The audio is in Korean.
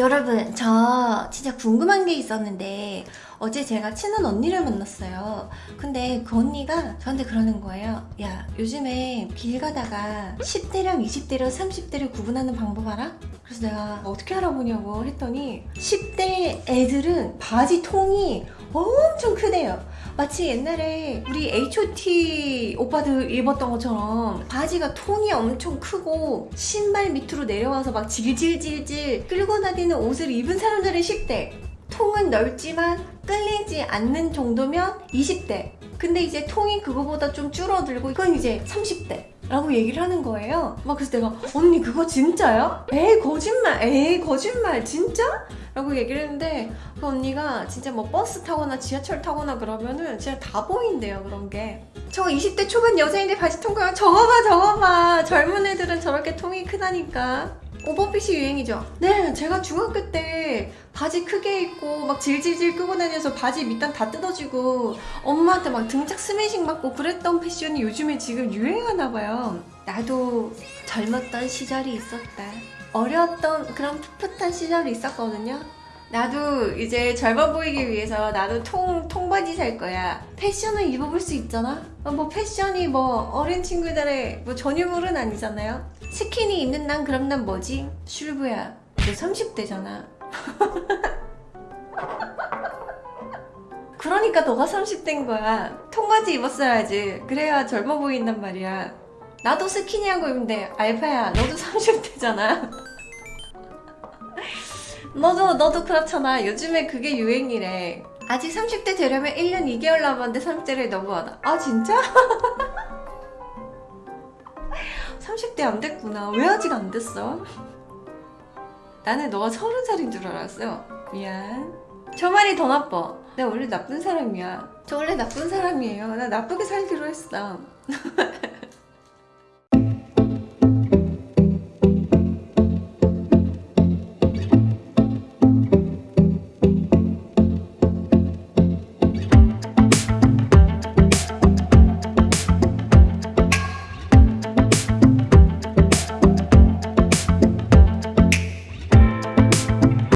여러분 저 진짜 궁금한 게 있었는데 어제 제가 친한 언니를 만났어요 근데 그 언니가 저한테 그러는 거예요 야 요즘에 길 가다가 10대랑 20대랑 30대를 구분하는 방법 알아? 그래서 내가 어떻게 알아보냐고 했더니 10대 애들은 바지 통이 엄청 크대요. 마치 옛날에 우리 H.O.T 오빠들 입었던 것처럼 바지가 통이 엄청 크고 신발 밑으로 내려와서 막 질질질질 끌고 다니는 옷을 입은 사람들은 10대. 통은 넓지만 끌리지 않는 정도면 20대. 근데 이제 통이 그거보다 좀 줄어들고 그건 이제 30대 라고 얘기를 하는 거예요. 막 그래서 내가 언니 그거 진짜야? 에이 거짓말 에이 거짓말 진짜? 라고 얘기를 했는데 그 언니가 진짜 뭐 버스 타거나 지하철 타거나 그러면은 진짜 다 보인대요 그런 게. 저거 20대 초반 여자인데 바지 통과가 저거 봐 저거 봐. 젊은 애들은 저렇게 통이 크다니까 오버핏이 유행이죠? 네 제가 중학교 때 바지 크게 입고 막 질질질 끄고 다녀서 바지 밑단 다 뜯어지고 엄마한테 막 등짝 스매싱 맞고 그랬던 패션이 요즘에 지금 유행하나 봐요. 나도 젊었던 시절이 있었다. 어렸던 그런 풋풋한 시절이 있었거든요 나도 이제 젊어 보이기 위해서 나도 통, 통바지 살 거야. 패션을 입어볼 수 있잖아? 어, 뭐 패션이 뭐 어린 친구들의 뭐 전유물은 아니잖아요? 스키니 입는 난 그럼 난 뭐지? 슐브야 너 30대잖아. 그러니까 너가 30대인 거야. 통바지 입었어야지. 그래야 젊어 보인단 말이야. 나도 스키니하고 입는데 알파야 너도 30대잖아 너도 너도 그렇잖아. 요즘에 그게 유행이래. 아직 30대 되려면 1년 2개월 남았는데 30대를 넘어가다 아 진짜? 30대 안 됐구나. 왜 아직 안 됐어? 나는 너가 30살인 줄 알았어. 미안. 저 말이 더 나빠. 내가 원래 나쁜 사람이야. 저 원래 나쁜 사람이에요. 나 나쁘게 살기로 했어